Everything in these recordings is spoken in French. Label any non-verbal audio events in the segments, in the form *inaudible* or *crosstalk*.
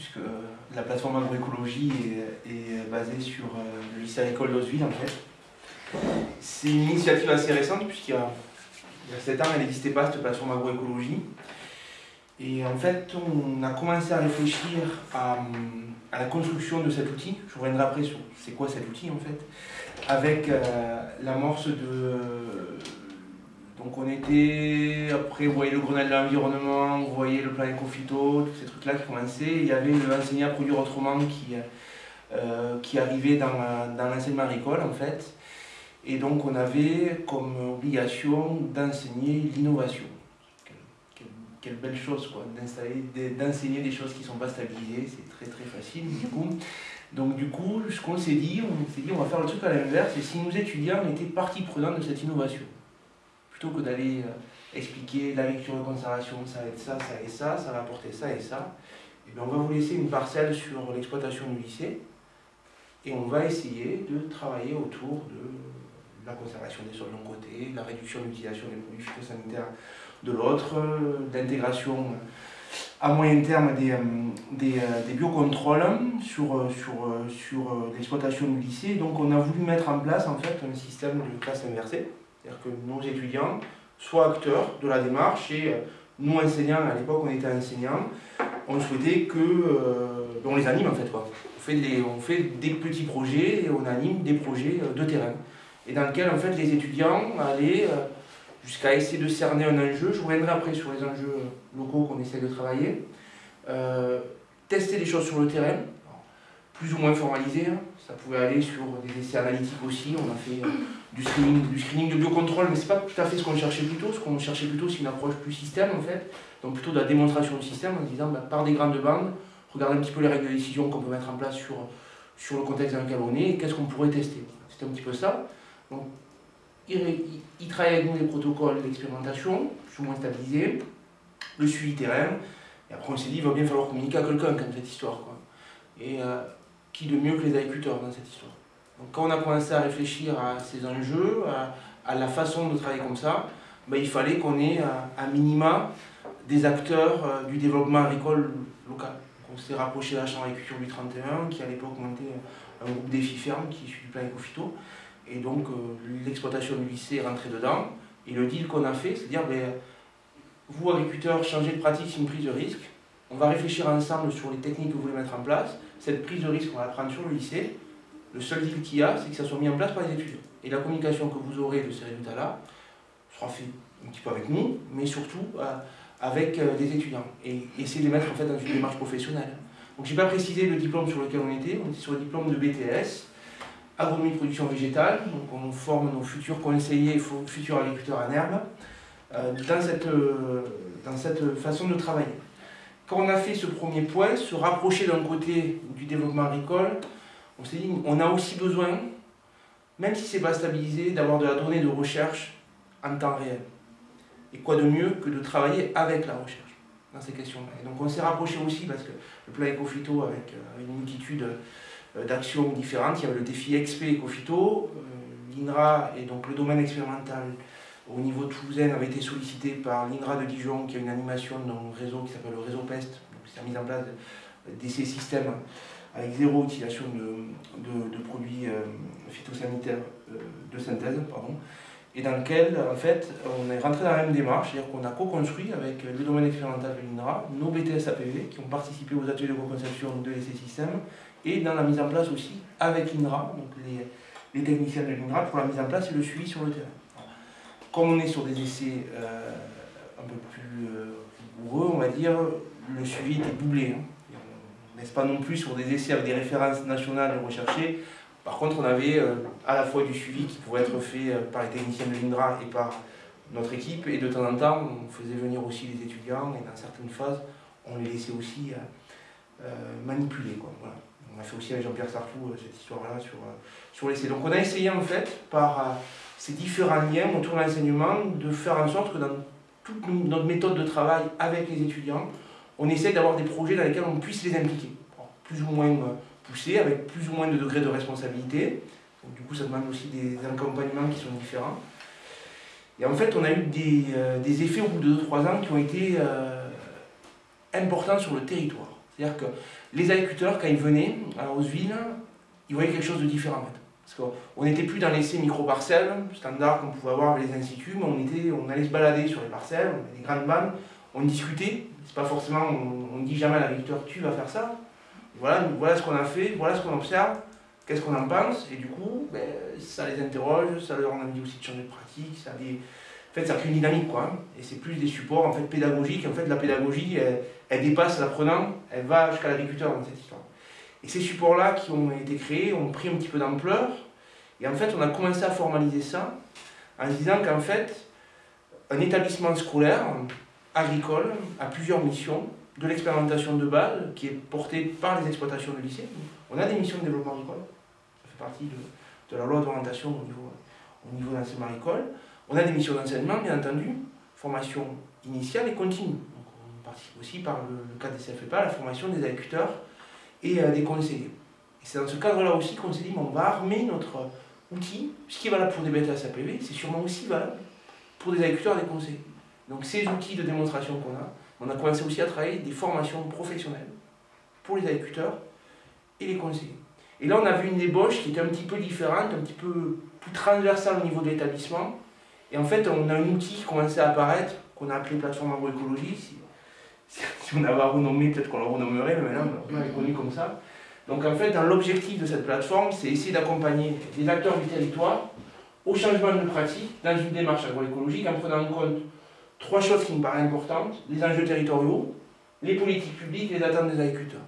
Puisque la plateforme agroécologie est, basée sur euh, le lycée agricole d'Osville en fait. C'est une initiative assez récente puisqu'il y y a 7 ans elle n'existait pas cette plateforme agroécologie. Et en fait on a commencé à réfléchir à, la construction de cet outil. Je reviendrai après sur c'est quoi cet outil en fait. Avec euh, l'amorce de donc on était, après vous voyez le Grenelle de l'environnement, vous voyez le plan éco-phyto, tous ces trucs-là qui commençaient. Il y avait le à produire autrement qui, euh, qui arrivait dans, dans l'enseignement agricole en fait. Et donc on avait comme obligation d'enseigner l'innovation. Quelle, quelle, belle chose quoi, d'enseigner des choses qui ne sont pas stabilisées, c'est très très facile du coup. Donc du coup, ce qu'on s'est dit, on s'est dit on va faire le truc à l'inverse, et si nous étudiants étaient partie prenante de cette innovation plutôt que d'aller euh, expliquer la lecture de conservation, ça être ça, ça et ça, ça va apporter ça et ça, et eh bien on va vous laisser une parcelle sur l'exploitation du lycée et on va essayer de travailler autour de la conservation des sols d'un côté, la réduction de l'utilisation des produits phytosanitaires de l'autre, l'intégration à moyen terme des, euh, des, euh, des biocontrôles sur, sur, sur l'exploitation du lycée. Donc on a voulu mettre en place en fait un système de classe inversée. C'est-à-dire que nos étudiants soient acteurs de la démarche et euh, nous enseignants, à l'époque on était enseignants, on souhaitait que, euh, on les anime en fait quoi. On fait, des, petits projets et on anime des projets euh, de terrain. Et dans lesquels en fait les étudiants allaient jusqu'à essayer de cerner un enjeu, je reviendrai après sur les enjeux locaux qu'on essaie de travailler, tester des choses sur le terrain, plus ou moins formalisées, hein. ça pouvait aller sur des essais analytiques aussi, on a fait du screening, du screening de biocontrôle, mais c'est pas tout à fait ce qu'on cherchait plutôt. Ce qu'on cherchait plutôt, c'est une approche plus système en fait, donc plutôt de la démonstration du système en disant bah, par des grandes bandes, regardez un petit peu les règles de décision qu'on peut mettre en place sur, sur le contexte dans lequel on est et qu'est-ce qu'on pourrait tester. C'était un petit peu ça. Donc, il, il, travaille avec nous des protocoles d'expérimentation, plus ou moins stabilisés, le suivi terrain, et après on s'est dit il va bien falloir communiquer à quelqu'un comme cette histoire. Quoi. Et euh, qui de mieux que les agriculteurs dans cette histoire quand on a commencé à réfléchir à ces enjeux, à, la façon de travailler comme ça, ben, il fallait qu'on ait à, minima des acteurs euh, du développement agricole local. on s'est rapproché de la Chambre d'agriculture du 31, qui à l'époque montait un groupe défi ferme qui suit du plan éco Et donc euh, l'exploitation du lycée est rentrée dedans. Et le deal qu'on a fait, c'est de dire, ben, vous agriculteurs, changez de pratique, c'est une prise de risque. On va réfléchir ensemble sur les techniques que vous voulez mettre en place. Cette prise de risque, on va la prendre sur le lycée. Le seul deal qu'il y a, c'est que ça soit mis en place par les étudiants. Et la communication que vous aurez de ces résultats-là sera faite un petit peu avec nous, mais surtout euh, avec euh, les étudiants. Et essayer de les mettre en fait dans une démarche professionnelle. Donc j'ai pas précisé le diplôme sur lequel on était, on était sur le diplôme de BTS, agronomie production végétale, donc on forme nos futurs conseillers, futurs agriculteurs en herbe, euh, dans, cette, dans cette façon de travailler. Quand on a fait ce premier point, se rapprocher d'un côté du développement agricole, on s'est dit, on a aussi besoin, même si ce n'est pas stabilisé, d'avoir de la donnée de recherche en temps réel. Et quoi de mieux que de travailler avec la recherche dans ces questions-là. Et donc on s'est rapproché aussi, parce que le plan Ecofito, avec, euh, une multitude euh, d'actions différentes, il y avait le défi XP Ecofito, euh, l'INRA et donc le domaine expérimental au niveau de toulousain avait été sollicité par l'INRA de Dijon, qui a une animation dans réseau qui s'appelle le réseau PEST, donc qui a mis en place ces systèmes avec zéro utilisation de, de, produits euh, phytosanitaires euh, de synthèse, pardon, et dans lequel, en fait, on est rentré dans la même démarche, c'est-à-dire qu'on a co-construit avec le domaine expérimental de l'INRA nos BTS APV qui ont participé aux ateliers de co-conception de ces systèmes et dans la mise en place aussi avec l'INRA, donc les, les, techniciens de l'INRA, pour la mise en place et le suivi sur le terrain. Comme on est sur des essais euh, un peu plus rigoureux, on va dire, le suivi était doublé. Hein n'est-ce pas non plus sur des essais avec des références nationales recherchées. Par contre, on avait euh, à la fois du suivi qui pouvait être fait euh, par les techniciens de l'INDRA et par notre équipe, et de temps en temps, on faisait venir aussi les étudiants, et dans certaines phases, on les laissait aussi euh, manipuler. Quoi. Voilà. On a fait aussi avec Jean-Pierre Sarfou cette histoire-là sur, sur l'essai. Donc on a essayé en fait, par ces différents liens autour de l'enseignement, de faire en sorte que dans toute notre méthode de travail avec les étudiants, on essaie d'avoir des projets dans lesquels on puisse les impliquer, plus ou moins euh, poussés, avec plus ou moins de degrés de responsabilité. du coup, ça demande aussi des accompagnements qui sont différents. Et en fait, on a eu des, euh, effets au bout de 2-3 ans qui ont été euh, importants sur le territoire. C'est-à-dire que les agriculteurs, quand ils venaient à Roseville, ils voyaient quelque chose de différent. Parce qu'on n'était plus dans l'essai micro-parcelles, standard qu'on pouvait avoir avec les instituts, mais on, on allait se balader sur les parcelles, on avait des grandes bandes, on discutait. C'est pas forcément, on, ne dit jamais à l'agriculteur, tu vas faire ça. Voilà, voilà ce qu'on a fait, voilà ce qu'on observe, qu'est-ce qu'on en pense, et du coup, ben, ça les interroge, ça leur a envie aussi de changer de pratique, ça les en fait, ça crée une dynamique, quoi. Hein. Et c'est plus des supports en fait, pédagogiques. En fait, la pédagogie, elle, dépasse l'apprenant, elle va jusqu'à l'agriculteur dans cette histoire. Et ces supports-là qui ont été créés ont pris un petit peu d'ampleur. Et en fait, on a commencé à formaliser ça en se disant qu'en fait, un établissement scolaire agricole a plusieurs missions, de l'expérimentation de base qui est portée par les exploitations de lycée. On a des missions de développement agricole, ça fait partie de, la loi d'orientation au niveau, au niveau d'enseignement agricole. On a des missions d'enseignement, bien entendu, formation initiale et continue. on participe aussi par le, cadre des CFEPA, la formation des agriculteurs et euh, des conseillers. Et c'est dans ce cadre-là aussi qu'on s'est dit, on va armer notre outil, ce qui est valable pour des bêtes à SAPV, c'est sûrement aussi valable pour des agriculteurs et des conseillers. Donc ces outils de démonstration qu'on a, on a commencé aussi à travailler des formations professionnelles pour les agriculteurs et les conseillers. Et là, on a vu une ébauche qui était un petit peu différente, un petit peu plus transversale au niveau de l'établissement, et en fait, on a un outil qui commençait à apparaître, qu'on a appelé plateforme agroécologie. Si, on avait à renommer, peut-être qu'on le renommerait, mais maintenant, on est connu comme ça. Donc en fait, l'objectif de cette plateforme, c'est essayer d'accompagner les acteurs du territoire au changement de pratique dans une démarche agroécologique en prenant en compte trois choses qui me paraissent importantes, les enjeux territoriaux, les politiques publiques et les attentes des agriculteurs.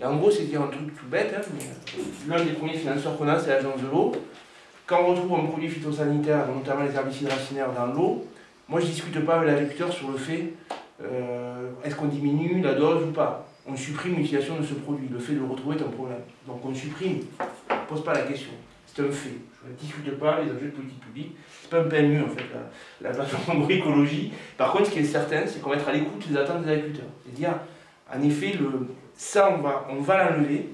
Et en gros, dire un truc tout bête, hein, l'un des premiers financeurs qu'on a, c'est l'agence de l'eau. Quand on retrouve un produit phytosanitaire, notamment les herbicides racinaires, dans l'eau, moi je ne discute pas avec l'agriculteur sur le fait euh, est-ce qu'on diminue la dose ou pas. On supprime l'utilisation de ce produit. Le fait de le retrouver est un problème. Donc on supprime. On ne pose pas la question. C'est un fait. Je ne discute pas les objets de politique publique. Ce n'est pas un PMU en fait, la, plateforme écologie. Par contre, ce qui est certain, c'est qu'on va être à l'écoute des attentes des agriculteurs. C'est-à-dire, en effet, le, ça, on va, on va l'enlever.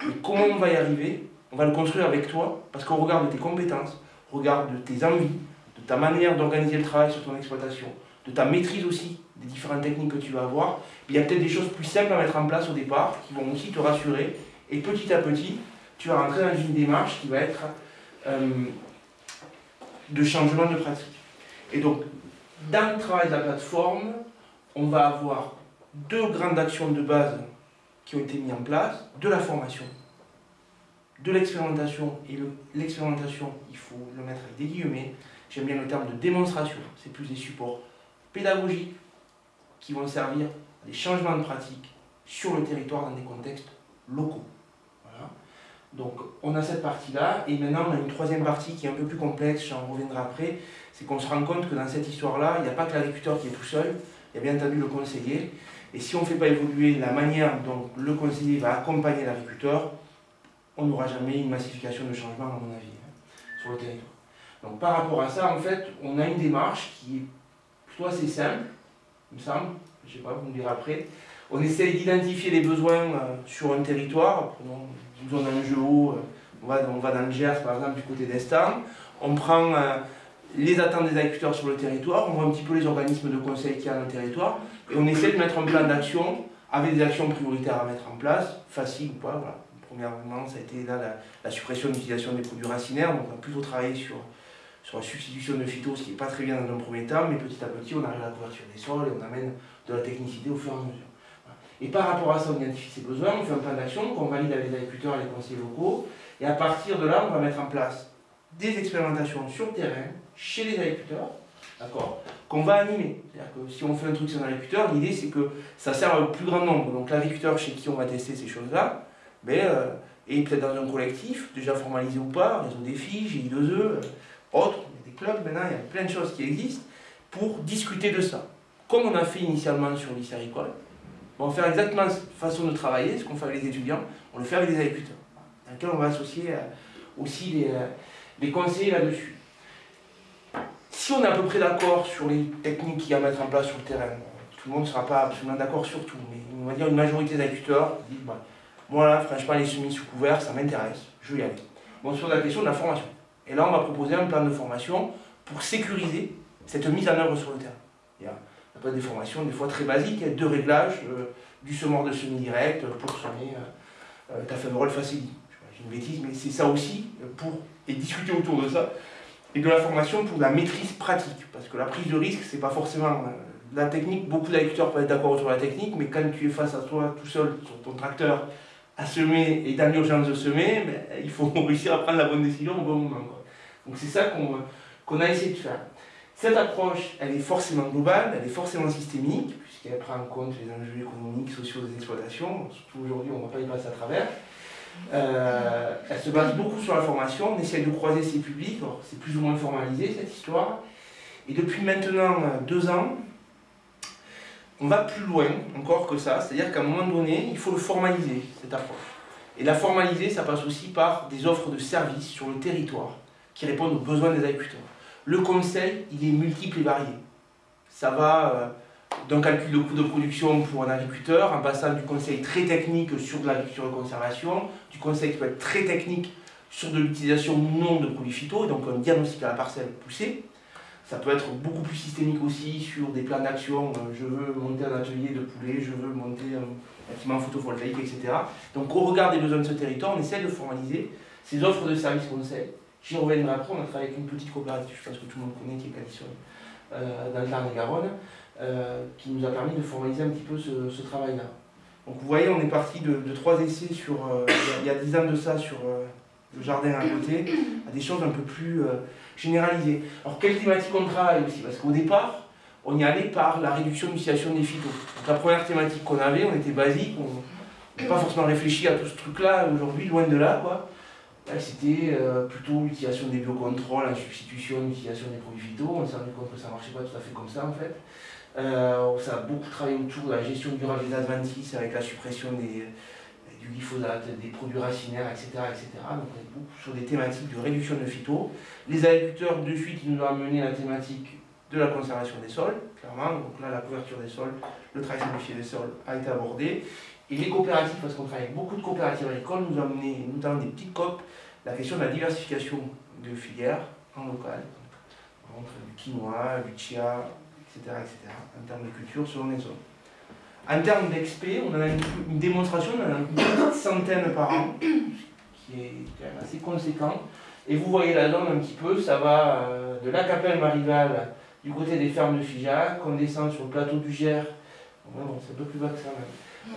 Et comment on va y arriver on va le construire avec toi, parce qu'on regarde tes compétences, regarde de tes envies, de ta manière d'organiser le travail sur ton exploitation, de ta maîtrise aussi des différentes techniques que tu vas avoir. Il y a peut-être des choses plus simples à mettre en place au départ, qui vont aussi te rassurer, et petit à petit, tu vas rentrer dans une démarche qui va être euh, de changement de pratique. Et donc, dans le travail de la plateforme, on va avoir deux grandes actions de base qui ont été mises en place, de la formation de l'expérimentation, et l'expérimentation, il faut le mettre avec des guillemets, j'aime bien le terme de démonstration, c'est plus des supports pédagogiques qui vont servir à des changements de pratique sur le territoire dans des contextes locaux. Donc on a cette partie-là, et maintenant on a une troisième partie qui est un peu plus complexe, j'en reviendrai après, c'est qu'on se rend compte que dans cette histoire-là, il n'y a pas que l'agriculteur qui est tout seul, il y a bien entendu le conseiller, et si on ne fait pas évoluer la manière dont le conseiller va accompagner l'agriculteur, on n'aura jamais une massification de changement, à mon avis, hein, sur le territoire. Donc par rapport à ça, en fait, on a une démarche qui est plutôt assez simple, il me semble, je ne sais pas, vous me direz après. On essaie d'identifier les besoins euh, sur un territoire, prenons une zone en jeu haut, on va, on va dans le Gers par exemple du côté d'Estan, on prend euh, les attentes des agriculteurs sur le territoire, on voit un petit peu les organismes de conseil qu'il y a dans le territoire, et on essaie de mettre un plan d'action avec des actions prioritaires à mettre en place, facile ou pas, voilà premièrement, ça a été là, la, suppression de l'utilisation des produits racinaires. Donc on a plutôt travaillé sur, sur la substitution de phytos, ce qui n'est pas très bien dans un premier temps, mais petit à petit, on arrive à la couverture des sols et on amène de la technicité au fur et à mesure. Et par rapport à ça, on identifie ses besoins, on fait un plan d'action qu'on valide avec les agriculteurs et les conseillers locaux. Et à partir de là, on va mettre en place des expérimentations sur le terrain, chez les agriculteurs, d'accord, qu'on va animer. C'est-à-dire que si on fait un truc sur un agriculteur, l'idée c'est que ça sert au plus grand nombre. Donc l'agriculteur chez qui on va tester ces choses-là, euh, et peut-être dans un collectif, déjà formalisé ou pas, réseau des filles, GI2E, euh, autres, il y a des clubs maintenant, il y a plein de choses qui existent pour discuter de ça. Comme on a fait initialement sur lycée agricole, on va faire exactement cette façon de travailler, ce qu'on fait avec les étudiants, on le fait avec les agriculteurs, dans lequel on va associer euh, aussi les, les conseillers là-dessus. Si on est à peu près d'accord sur les techniques qu'il y a à mettre en place sur le terrain, tout le monde ne sera pas absolument d'accord sur tout, mais on va dire une majorité des agriculteurs disent bah, voilà, franchement, les semis sous couvert, ça m'intéresse, je vais y aller. Bon, sur la question de la formation. Et là, on va proposer un plan de formation pour sécuriser cette mise en œuvre sur le terrain. Pas des formations des fois très basiques, de réglage, euh, du semeur de semi-direct pour semer ta févrole facile. J'ai une bêtise, mais c'est ça aussi, pour, et discuter autour de ça, et de la formation pour la maîtrise pratique. Parce que la prise de risque, c'est pas forcément la technique, beaucoup d'agriculteurs peuvent être d'accord sur la technique, mais quand tu es face à toi tout seul sur ton tracteur à semer et dans l'urgence de semer, ben, il faut *laughs* réussir à prendre la bonne décision au bon moment. Donc c'est ça qu'on a essayé de faire. Cette approche, elle est forcément globale, elle est forcément systémique, puisqu'elle prend en compte les enjeux économiques, sociaux des exploitations. Surtout aujourd'hui, on ne va pas y passer à travers. Euh, elle se base beaucoup sur la formation, on essaie de croiser ces publics, c'est plus ou moins formalisé cette histoire. Et depuis maintenant deux ans, on va plus loin encore que ça, c'est-à-dire qu'à un moment donné, il faut le formaliser, cette approche. Et la formaliser, ça passe aussi par des offres de services sur le territoire qui répondent aux besoins des agriculteurs. Le conseil, il est multiple et varié. Ça va euh, d'un calcul de coût de production pour un agriculteur, en passant du conseil très technique sur de l'agriculture de conservation, du conseil qui peut être très technique sur de l'utilisation ou non de produits phyto, donc un diagnostic à la parcelle poussé, ça peut être beaucoup plus systémique aussi sur des plans d'action. Euh, je veux monter un atelier de poulet, je veux monter un bâtiment photovoltaïque, etc. Donc au regard des besoins de ce territoire, on essaie de formaliser ces offres de services conseils. J'y reviendrai après, on a travaillé avec une petite coopérative, je pense que tout le monde connaît, qui est Calisson, euh, dans le Tarn-et-Garonne, euh, qui nous a permis de formaliser un petit peu ce, travail-là. Donc vous voyez, on est parti de, trois essais sur, il y a dix ans de ça sur le jardin à côté, à des choses un peu plus généralisé. Alors, quelle thématique on travaille aussi? Parce qu'au départ, on y allait par la réduction de l'utilisation des phytos. Donc, la première thématique qu'on avait, on était basique, on n'a pas forcément réfléchi à tout ce truc-là aujourd'hui, loin de là. quoi. C'était euh, plutôt l'utilisation des biocontrôles en substitution l'utilisation des produits phytos. On s'est rendu compte que ça ne marchait pas tout à fait comme ça en fait. Euh, ça a beaucoup travaillé autour de la gestion durable des adventices avec la suppression des, du glyphosate, des produits racinaires, etc. etc. Donc on est beaucoup sur des thématiques de réduction de phyto. Les agriculteurs, de suite, ils nous ont amené la thématique de la conservation des sols, clairement. Donc là, la couverture des sols, le travail simplifié des sols a été abordé. Et les coopératives, parce qu'on travaille avec beaucoup de coopératives agricoles, nous ont amené, notamment des petites COP, la question de la diversification de filières en local. Donc, du quinoa, du chia, etc., etc., en termes de culture selon les zones. En termes d'XP, on a une, démonstration, on a une centaine par an, qui est quand même assez conséquent. Et vous voyez la donne un petit peu, ça va euh, de la Capelle Marival du côté des fermes de Figeac, on descend sur le plateau du Gers, c'est un peu plus bas que ça même,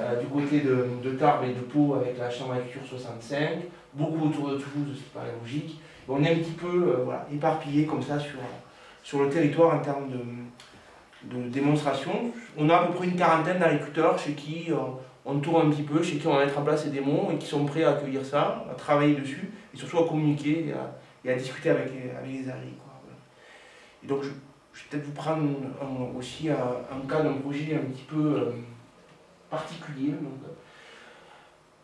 euh, du côté de, de, Tarbes et de Pau avec la chambre d'agriculture 65, beaucoup autour de Toulouse, ce qui paraît logique. on est un petit peu euh, voilà, éparpillé comme ça sur, sur le territoire en termes de, de démonstration. On a à peu près une quarantaine d'agriculteurs chez qui euh, on tourne un petit peu, chez qui on va mettre en place ces démos et qui sont prêts à accueillir ça, à travailler dessus et surtout à communiquer et à, discuter avec, avec les agriculteurs. Et donc je, vais peut-être vous prendre aussi un, cas d'un projet un petit peu particulier. Euh,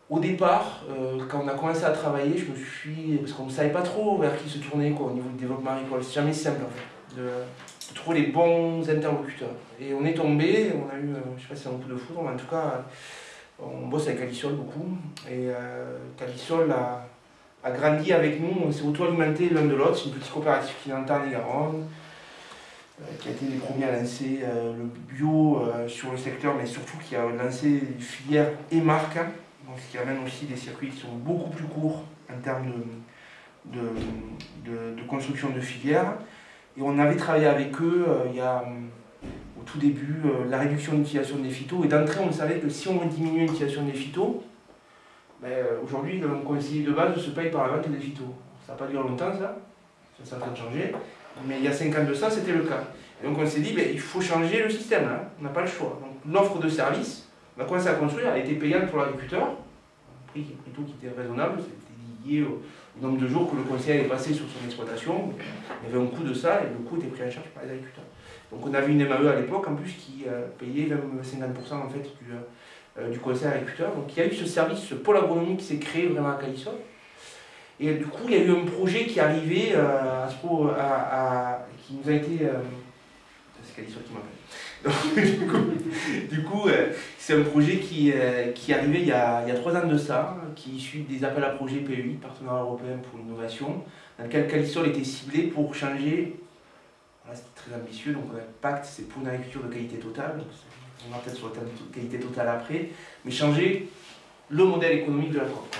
au départ, quand on a commencé à travailler, je me suis. parce qu'on ne savait pas trop vers qui se tourner quoi, au niveau du développement agricole. C'est jamais simple en fait trouver les bons interlocuteurs. Et on est tombé, on a eu, euh, je sais pas si c'est un coup de foudre, mais en tout cas, on bosse avec Calisol beaucoup. Et euh, a, grandi avec nous, on s'est auto-alimenté l'un de l'autre. C'est une petite coopérative qui est en Tarn-et-Garonne, euh, qui a été les premiers à lancer euh, le bio sur le secteur, mais surtout qui a lancé filières et marques, hein. donc ce qui amène aussi des circuits qui sont beaucoup plus courts en termes de, de, construction de filières. Et on avait travaillé avec eux euh, il y a, euh, au tout début, euh, la réduction de l'utilisation des phytos. Et d'entrée, on savait que si on diminuait l'utilisation des phytos, ben, aujourd'hui, le conseiller de base se paye par la vente des phytos. Ça n'a pas duré longtemps, ça. Ça s'est en train de changer. Mais il y a 5 ans de ça, c'était le cas. Et donc on s'est dit, ben, il faut changer le système, là. on n'a pas le choix. Donc l'offre de service, on a commencé à construire, elle été payante pour l'agriculteur, un prix plutôt qui était raisonnable, c'était lié au, nombre de jours que le conseil est passé sur son exploitation, il y avait un coût de ça et le coût était pris en charge par les agriculteurs. Donc on avait une MAE à l'époque en plus qui euh, payait même 50% en fait du, euh, du conseil agriculteur. Donc il y a eu ce service, ce pôle agronomique qui s'est créé vraiment à Calisol. Et du coup il y a eu un projet qui est arrivé euh, à, à, qui nous a été... c'est Calisol qui m'appelle *laughs* du coup, euh, c'est un projet qui, euh, qui est arrivé il y, a, il y, a, trois ans de ça, qui est issu des appels à projets PEI, Partenariat européen pour l'innovation, dans lequel Calisol était ciblé pour changer. Voilà, c'était très ambitieux, donc Pacte, c'est pour une agriculture de qualité totale, on va peut-être sur de qualité totale après, mais changer le modèle économique de la COP.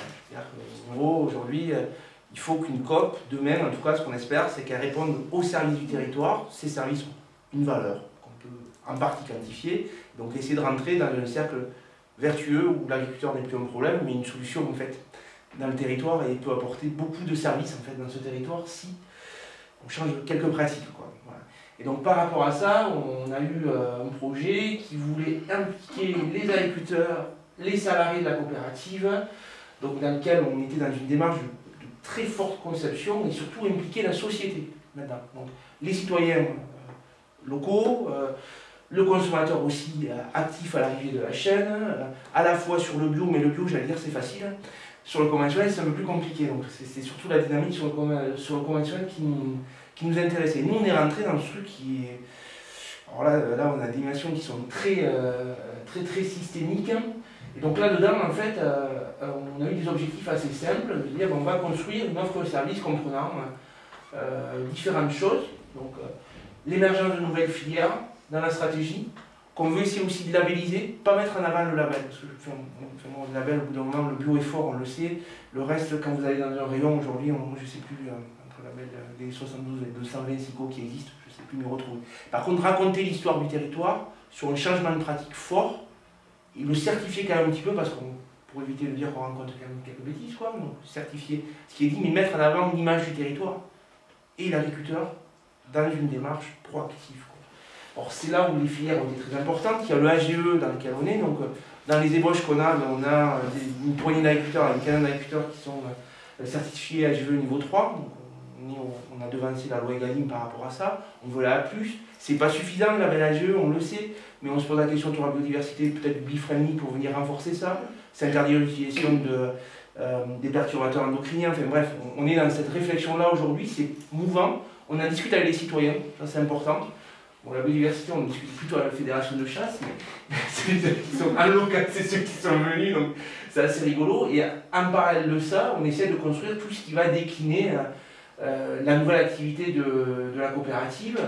En gros, aujourd'hui, euh, il faut qu'une COP, demain, en tout cas, ce qu'on espère, c'est qu'elle réponde aux services du territoire. Ces services ont une valeur qu'on peut en partie quantifier, donc essayer de rentrer dans un cercle vertueux où l'agriculteur n'est plus un problème, mais une solution en fait dans le territoire et peut apporter beaucoup de services en fait dans ce territoire si on change quelques pratiques. Et donc par rapport à ça, on a eu euh, un projet qui voulait impliquer les agriculteurs, les salariés de la coopérative, donc dans lequel on était dans une démarche de, très forte conception et surtout impliquer la société maintenant. Donc les citoyens euh, locaux, euh, le consommateur aussi actif à l'arrivée de la chaîne, à la fois sur le bio, mais le bio j'allais dire c'est facile, sur le conventionnel c'est un peu plus compliqué, donc c'est surtout la dynamique sur le, conventionnel qui nous qui nous intéressait. Nous, on est rentré dans ce truc qui est... Alors là, là on a des dimensions qui sont très, euh, très, très systémiques. Et donc là-dedans, en fait, euh, euh, on a eu des objectifs assez simples, de dire on va construire une offre de service comprenant différentes choses. Donc l'émergence de nouvelles filières dans la stratégie, qu'on veut essayer aussi de labelliser, pas mettre en avant le label, parce que le label au bout d'un moment, le bio est fort, on le sait. Le reste, quand vous allez dans un rayon aujourd'hui, je ne sais plus, label des 72 et 220 SICO qui existent, je ne sais plus m'y retrouver. Par contre, raconter l'histoire du territoire sur un changement de pratique fort, et le certifier quand même un petit peu, parce qu'on pour éviter de dire qu'on rencontre quand même quelques bêtises, quoi, donc certifier ce qui est dit, mais mettre en avant l'image du territoire et l'agriculteur dans une démarche proactive. Or, c'est là où les filières ont été très importantes. Il y a le AGE dans lequel on est, donc dans les ébauches qu'on a, on a une poignée d'agriculteurs, une quinzaine d'agriculteurs qui sont euh, certifiés AGE niveau 3, donc on a devancé la loi Egalim par rapport à ça, on veut la plus. C'est pas suffisant, la belle AGE, on le sait, mais on se pose la question sur la biodiversité, peut-être bifriendly pour venir renforcer ça, c'est interdire l'utilisation de, euh, des perturbateurs endocriniens, enfin bref, on est dans cette réflexion-là aujourd'hui, c'est mouvant, on en discute avec les citoyens, ça c'est important. Bon, la biodiversité, on discute plutôt à la fédération de chasse, mais *laughs* c'est ceux qui sont c'est ceux qui sont venus, donc c'est assez rigolo. Et en parallèle de ça, on essaie de construire tout ce qui va décliner euh, euh, la nouvelle activité de, la coopérative,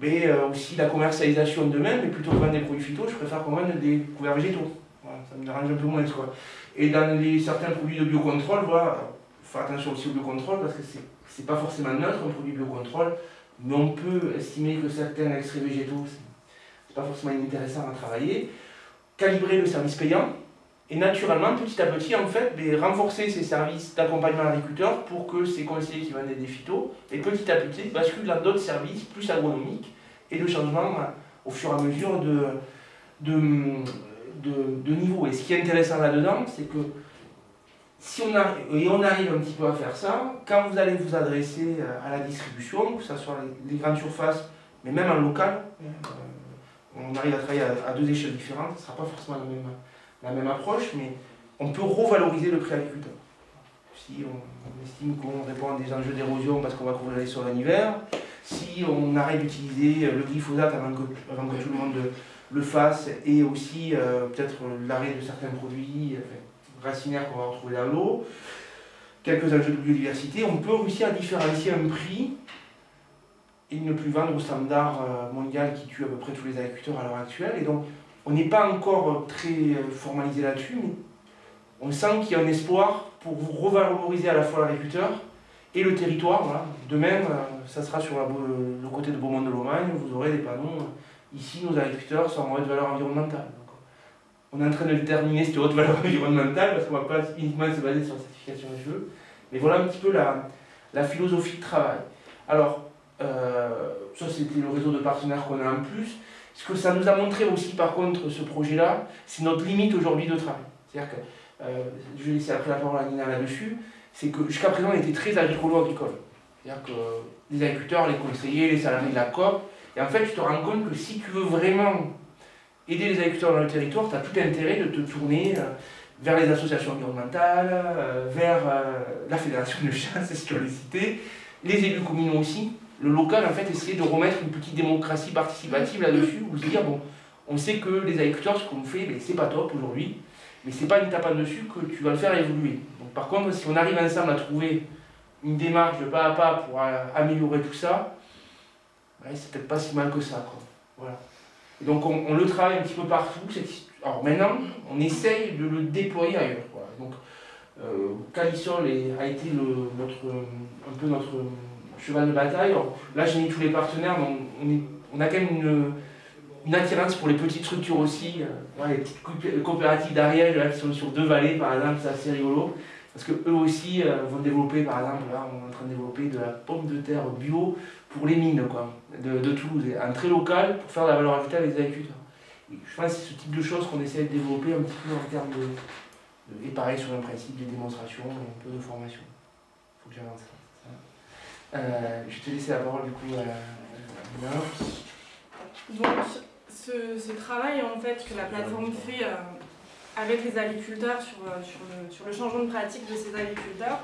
mais euh, aussi la commercialisation de même, mais plutôt que vendre des produits phyto, je préfère qu'on vende des couverts végétaux. ça me dérange un peu moins. Quoi. Et dans les, certains produits de biocontrôle, voilà, faire attention aussi au biocontrôle, parce que c'est pas forcément neutre un produit biocontrôle, mais on peut estimer que certains extraits végétaux, c'est pas forcément intéressant à travailler. Calibrer le service payant, et naturellement, petit à petit, en fait, ben, renforcer ces services d'accompagnement à l'agriculteur pour que ces conseillers qui vendent des phytos, et petit à petit, basculent dans d'autres services plus agronomiques et le changement au fur et à mesure de, de, niveau. Et ce qui est intéressant là-dedans, c'est que si on arrive, et on arrive un petit peu à faire ça, quand vous allez vous adresser à la distribution, que ce soit les grandes surfaces, mais même en local, euh, on arrive à travailler à, deux échelles différentes, ce ne sera pas forcément la même la même approche, mais on peut revaloriser le prix agriculteur. Si on, estime qu'on répond à des enjeux d'érosion parce qu'on va couvrir les sols en hiver, si on arrête d'utiliser le glyphosate avant que, tout le monde le fasse, et aussi euh, peut-être l'arrêt de certains produits racinaires qu'on va retrouver dans l'eau, quelques enjeux de biodiversité, on peut réussir à différencier un prix et ne plus vendre au standard euh, mondial qui tue à peu près tous les agriculteurs à l'heure actuelle. Et donc, on n'est pas encore très euh, formalisé là-dessus, mais on sent qu'il y a un espoir pour vous revaloriser à la fois l'agriculteur et le territoire. De même, euh, ça sera sur le côté de Beaumont de Lomagne, vous aurez des panneaux. Euh, ici, nos agriculteurs sont en haute valeur environnementale. on est en train de terminer cette haute valeur environnementale parce qu'on ne va pas uniquement se baser sur la certification des jeux. Mais voilà un petit peu la, philosophie de travail. Alors, ça c'était le réseau de partenaires qu'on a en plus. Ce que ça nous a montré aussi, par contre, ce projet-là, c'est notre limite aujourd'hui de travail. C'est-à-dire que, euh, je vais laisser après la parole à Nina là-dessus, c'est que jusqu'à présent, on était très agricolo-agricole. C'est-à-dire que les agriculteurs, les conseillers, les salariés de la COP, et en fait, tu te rends compte que si tu veux vraiment aider les agriculteurs dans le territoire, tu as tout intérêt de te tourner euh, vers les associations environnementales, euh, vers la fédération de chasse, *laughs* si tu les citer, les élus communaux aussi, le local, en fait, essayer de remettre une petite démocratie participative là-dessus, ou se dire, bon, on sait que les agriculteurs, ce qu'on fait, ben, c'est pas top aujourd'hui, mais c'est pas une tape en dessus que tu vas le faire évoluer. Donc, par contre, si on arrive ensemble à trouver une démarche de pas à pas pour améliorer tout ça, c'est peut-être pas si mal que ça. Quoi. Voilà. donc on, le travaille un petit peu partout. Alors maintenant, on essaye de le déployer ailleurs. Donc euh, Calisol a été notre, un peu notre cheval de bataille. là, j'ai mis tous les partenaires, mais on, a quand même une, une, attirance pour les petites structures aussi. Euh, les petites coopératives d'Ariège qui sont sur deux vallées, par exemple, c'est assez rigolo. Parce qu'eux aussi euh, vont développer, par exemple, là, on est en train de développer de la pomme de terre bio pour les mines quoi, de, Toulouse, un très local pour faire de la valeur ajoutée avec les agriculteurs. je pense que c'est ce type de choses qu'on essaie de développer un petit peu en termes de, et pareil sur le principe des démonstrations et un peu de formation. Il faut que j'avance. Euh, je te laisser la parole du coup à, Donc, ce, ce, travail en fait que la plateforme fait euh, avec les agriculteurs sur, euh, sur, le, sur, le, changement de pratique de ces agriculteurs,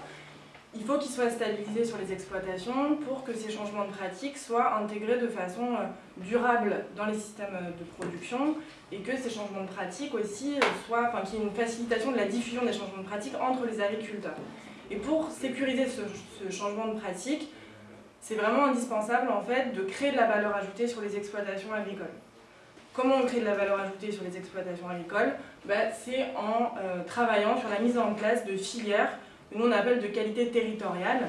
il faut qu'ils soient stabilisés sur les exploitations pour que ces changements de pratique soient intégrés de façon durable dans les systèmes de production et que ces changements de pratique aussi soient, enfin qu'il y ait une facilitation de la diffusion des changements de pratique entre les agriculteurs. Et pour sécuriser ce, ce changement de pratique, c'est vraiment indispensable en fait de créer de la valeur ajoutée sur les exploitations agricoles. Comment on crée de la valeur ajoutée sur les exploitations agricoles? Ben, C'est en travaillant sur la mise en place de filières nous on appelle de qualité territoriale,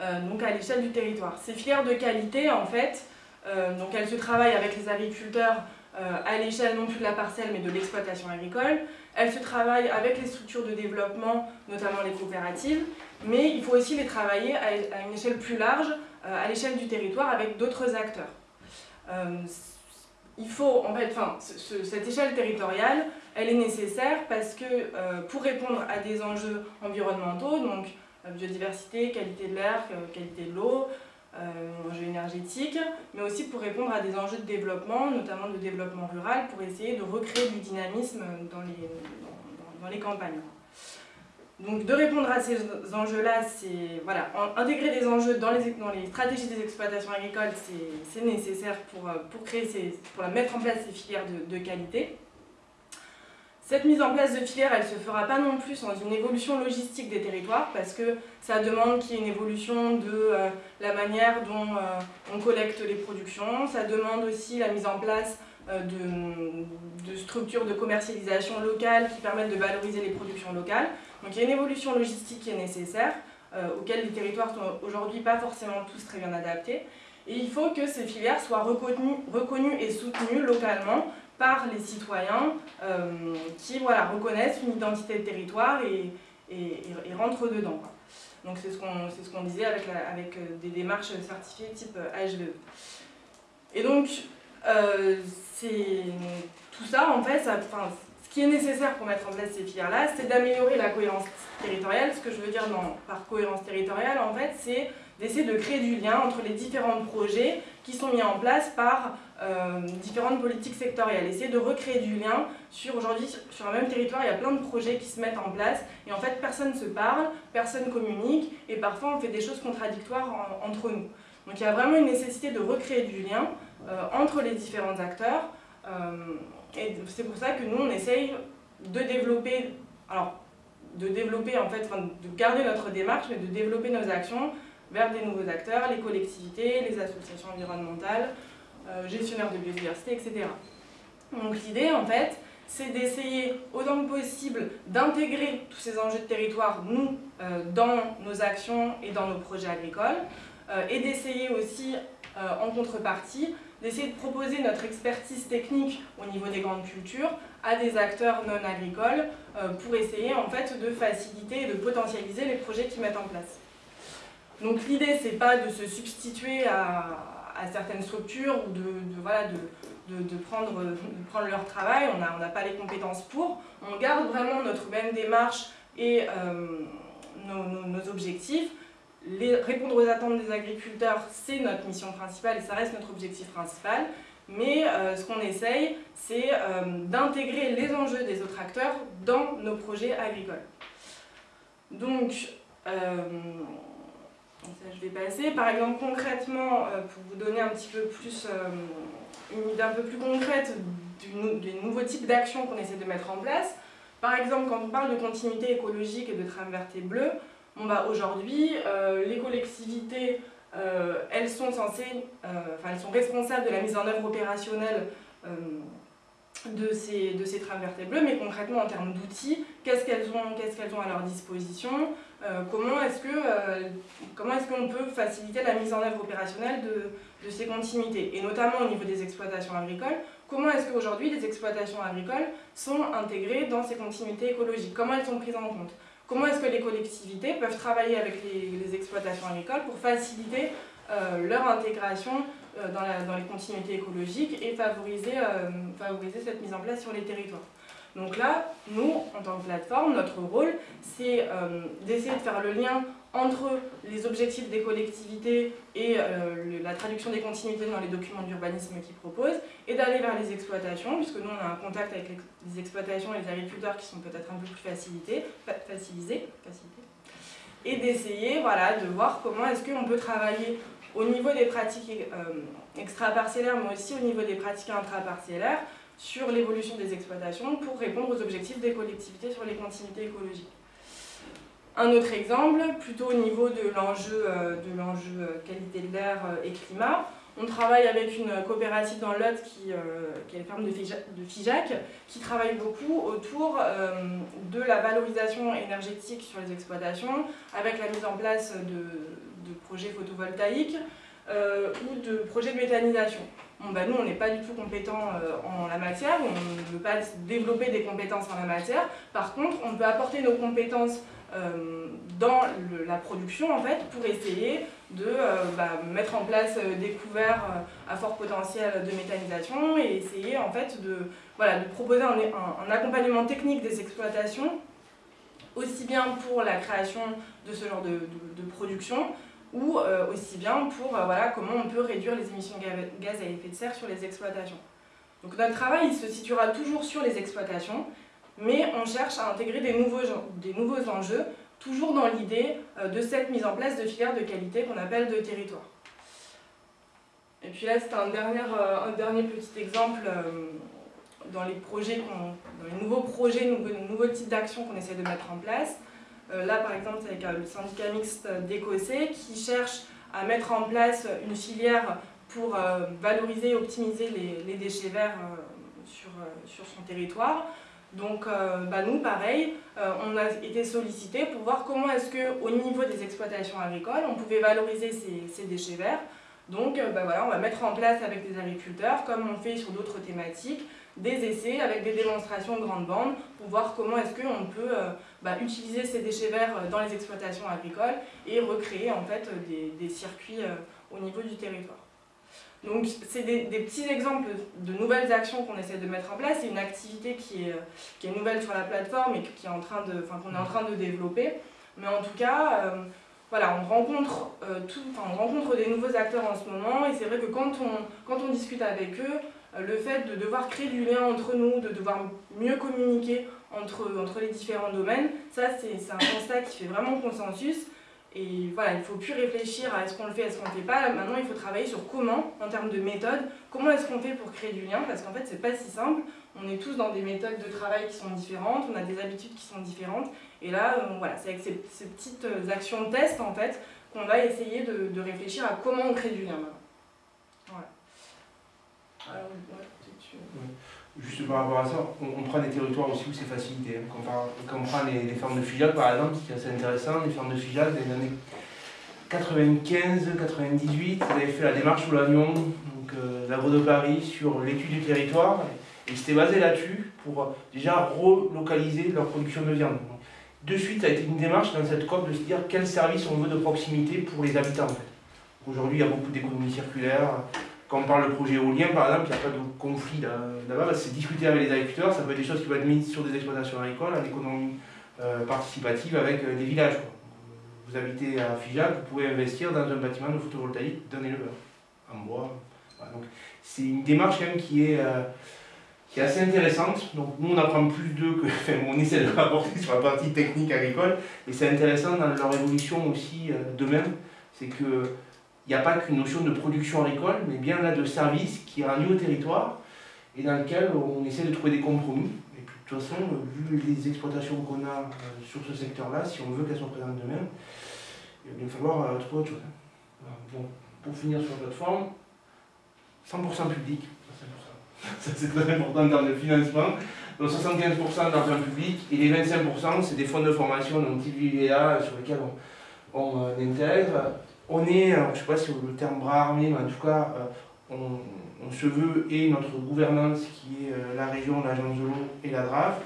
euh, donc à l'échelle du territoire. Ces filières de qualité, en fait, euh, donc elles se travaillent avec les agriculteurs euh, à l'échelle non plus de la parcelle mais de l'exploitation agricole. Elles se travaillent avec les structures de développement, notamment les coopératives, mais il faut aussi les travailler à, une échelle plus large, à l'échelle du territoire, avec d'autres acteurs. il faut, en fait, enfin, cette échelle territoriale, elle est nécessaire parce que euh, pour répondre à des enjeux environnementaux, donc euh, biodiversité, qualité de l'air, euh, qualité de l'eau, enjeux énergétiques, mais aussi pour répondre à des enjeux de développement, notamment de développement rural, pour essayer de recréer du dynamisme dans les, dans, les campagnes. Donc de répondre à ces enjeux-là, c'est voilà, intégrer des enjeux dans les, dans les stratégies des exploitations agricoles, c'est nécessaire pour, pour, créer ces, pour mettre en place ces filières de, de qualité. Cette mise en place de filières, elle ne se fera pas non plus sans une évolution logistique des territoires parce que ça demande qu'il y ait une évolution de euh, la manière dont euh, on collecte les productions, ça demande aussi la mise en place euh, de, structures de commercialisation locales qui permettent de valoriser les productions locales. Donc il y a une évolution logistique qui est nécessaire, auquel les territoires sont aujourd'hui pas forcément tous très bien adaptés. Et il faut que ces filières soient reconnues et soutenues localement par les citoyens euh, qui voilà, reconnaissent une identité de territoire et, et, rentrent dedans. Donc c'est ce qu'on ce qu'on disait avec, avec euh, des démarches certifiées type HVE. Euh, et donc, c'est tout ça, en fait, ça, ce qui est nécessaire pour mettre en place ces filières-là, c'est d'améliorer la cohérence territoriale. Ce que je veux dire par cohérence territoriale, en fait, c'est d'essayer de créer du lien entre les différents projets qui sont mis en place par euh, différentes politiques sectorielles. Essayer de recréer du lien sur aujourd'hui, sur un même territoire, il y a plein de projets qui se mettent en place et en fait personne ne se parle, personne communique et parfois on fait des choses contradictoires entre nous. Donc il y a vraiment une nécessité de recréer du lien euh, entre les différents acteurs euh, et c'est pour ça que nous on essaye de développer, alors de développer en fait, de garder notre démarche mais de développer nos actions vers des nouveaux acteurs, les collectivités, les associations environnementales, euh, gestionnaires de biodiversité, etc. Donc l'idée, en fait, c'est d'essayer autant que possible d'intégrer tous ces enjeux de territoire, nous, euh, dans nos actions et dans nos projets agricoles, euh, et d'essayer aussi, en contrepartie, d'essayer de proposer notre expertise technique au niveau des grandes cultures à des acteurs non agricoles pour essayer en fait de faciliter et de potentialiser les projets qu'ils mettent en place. Donc l'idée, c'est pas de se substituer à, certaines structures ou de, prendre, leur travail, on n'a pas les compétences pour. On garde vraiment notre même démarche et euh, nos, objectifs. Répondre aux attentes des agriculteurs, c'est notre mission principale et ça reste notre objectif principal. Mais euh, ce qu'on essaye, c'est euh, d'intégrer les enjeux des autres acteurs dans nos projets agricoles. Donc, ça, je vais passer. Par exemple, concrètement, euh, pour vous donner un petit peu plus, euh, une idée un peu plus concrète des nouveaux types d'actions qu'on essaie de mettre en place. Par exemple, quand on parle de continuité écologique et de trame verte et bleue, bon bah, aujourd'hui, euh, les collectivités elles sont censées, enfin elles sont responsables de la mise en œuvre opérationnelle de ces, de ces trames vertébrées, mais concrètement en termes d'outils, qu'est-ce qu'elles ont, qu'est-ce qu'elles ont à leur disposition, euh, comment est-ce que, euh, comment est-ce qu'on peut faciliter la mise en œuvre opérationnelle de, ces continuités, et notamment au niveau des exploitations agricoles, comment est-ce qu'aujourd'hui les exploitations agricoles sont intégrées dans ces continuités écologiques, comment elles sont prises en compte, comment est-ce que les collectivités peuvent travailler avec les, exploitations agricoles pour faciliter euh, leur intégration dans, les continuités écologiques et favoriser cette mise en place sur les territoires? Donc là, nous, en tant que plateforme, notre rôle, c'est euh, d'essayer de faire le lien entre les objectifs des collectivités et la traduction des continuités dans les documents d'urbanisme qu'ils proposent, et d'aller vers les exploitations, puisque nous, on a un contact avec les, exploitations et les agriculteurs qui sont peut-être un peu plus facilités, facilités et d'essayer voilà, de voir comment est-ce qu'on peut travailler au niveau des pratiques euh, extra-parcellaires, mais aussi au niveau des pratiques intra-parcellaires, sur l'évolution des exploitations pour répondre aux objectifs des collectivités sur les continuités écologiques. Un autre exemple, plutôt au niveau de l'enjeu euh, euh, qualité de l'air et climat, on travaille avec une coopérative dans l'Aude qui, est la ferme de Figeac, qui travaille beaucoup autour de la valorisation énergétique sur les exploitations, avec la mise en place de, projets photovoltaïques euh, ou de projets de méthanisation. Bah, nous, on n'est pas du tout compétents euh, en la matière, on ne veut pas développer des compétences en la matière. Par contre, on peut apporter nos compétences euh, dans la production en fait, pour essayer de bah, mettre en place des couverts à fort potentiel de méthanisation et essayer en fait de, proposer un, accompagnement technique des exploitations aussi bien pour la création de ce genre de production ou euh, aussi bien pour euh, voilà, comment on peut réduire les émissions de gaz à effet de serre sur les exploitations. Donc notre travail il se situera toujours sur les exploitations, mais on cherche à intégrer des nouveaux, des nouveaux enjeux, toujours dans l'idée euh, de cette mise en place de filières de qualité qu'on appelle de territoire. Et puis là, c'est un dernier, un dernier petit exemple dans les, projets dans les nouveaux projets, nouveaux types d'actions qu'on essaie de mettre en place. Euh, là, par exemple, c'est avec euh, le syndicat mixte d'Écossais qui cherche à mettre en place une filière pour euh, valoriser et optimiser les, déchets verts sur, son territoire. Donc bah nous, pareil, on a été sollicité pour voir comment est-ce qu'au niveau des exploitations agricoles, on pouvait valoriser ces, déchets verts. Donc bah voilà, on va mettre en place avec les agriculteurs, comme on fait sur d'autres thématiques, des essais avec des démonstrations de grande bande pour voir comment est-ce qu'on peut bah, utiliser ces déchets verts euh, dans les exploitations agricoles et recréer en fait des, des circuits euh, au niveau du territoire. Donc c'est des, petits exemples de nouvelles actions qu'on essaie de mettre en place. C'est une activité qui est, qui est nouvelle sur la plateforme et qui est en train de, qu'on est en train de développer. Mais en tout cas, voilà, on rencontre, tout, on rencontre des nouveaux acteurs en ce moment et c'est vrai que quand on, quand on discute avec eux, euh, le fait de devoir créer du lien entre nous, de devoir mieux communiquer entre, entre les différents domaines, ça c'est un constat qui fait vraiment consensus. Et voilà, il ne faut plus réfléchir à est-ce qu'on le fait, est-ce qu'on ne le fait pas. Maintenant, il faut travailler sur comment, en termes de méthode, comment est-ce qu'on fait pour créer du lien, parce qu'en fait, c'est pas si simple. On est tous dans des méthodes de travail qui sont différentes, on a des habitudes qui sont différentes. Et là, euh, voilà, c'est avec ces, petites euh, actions de test, en fait, qu'on va essayer de, de, réfléchir à comment on crée du lien maintenant. Voilà. Juste par rapport à ça, on, prend des territoires aussi où c'est facilité. Hein. Quand, on prend les, fermes de Figeac par exemple, qui est assez intéressant, les fermes de Figeac des années 95, 98, vous avez fait la démarche sous l'Agnon, donc euh, l'agro de Paris, sur l'étude du territoire, et c'était basé là-dessus pour euh, déjà relocaliser leur production de viande. de suite, ça a été une démarche dans cette COP de se dire quel service on veut de proximité pour les habitants. Aujourd'hui, il y a beaucoup d'économies circulaires, quand on parle de projet éolien, par exemple, il n'y a pas de conflit là-bas, c'est discuter avec les agriculteurs, ça peut être des choses qui peuvent être mises sur des exploitations agricoles, en économie euh, participative avec euh, des villages. Vous habitez à Figeac, vous pouvez investir dans un bâtiment de photovoltaïque d'un éleveur, en bois. donc c'est une démarche quand même qui est, euh, qui est assez intéressante. Donc nous on apprend plus d'eux que, *laughs* enfin, on essaie de rapporter sur la partie technique agricole, et c'est intéressant dans leur évolution aussi demain, c'est que il n'y a pas qu'une notion de production agricole, mais bien là de service qui est lieu au territoire et dans lequel on essaie de trouver des compromis. Et puis de toute façon, vu les exploitations qu'on a euh, sur ce secteur-là, si on veut qu'elles soient présentes demain, il va falloir euh, trouver autre chose. Hein. Pour finir sur la plateforme, 100% public, *laughs* ça c'est très important dans le financement, donc 75% d'argent public et les 25% c'est des fonds de formation, donc VIA sur lesquels on, on euh, intègre. On est, je ne sais pas si le terme bras armé, mais en tout cas, euh, on, se veut et notre gouvernance qui est euh, la région, l'agence de l'eau et la DRAF,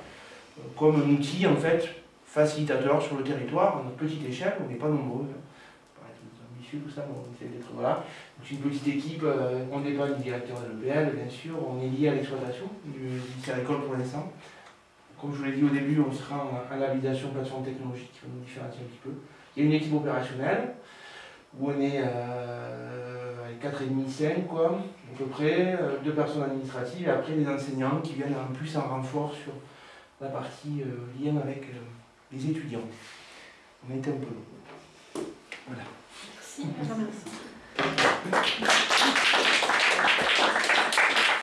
comme un outil en fait facilitateur sur le territoire, à notre petite échelle, on n'est pas nombreux. Hein. Ambitieux, tout ça, on essaie d'être voilà. C'est une petite équipe, on n'est pas du directeur de l'EPL, bien sûr, on est lié à l'exploitation du lycée pour l'instant. Comme je vous l'ai dit au début, on sera en, en labellisation plateforme technologique qui va nous différencier un petit peu. Il y a une équipe opérationnelle, où on est euh, 4,5-5 quoi, à peu près, euh, deux personnes administratives, et après des enseignants qui viennent en plus en renfort sur la partie euh, lien avec les étudiants. On été un peu long. Voilà. Merci, merci.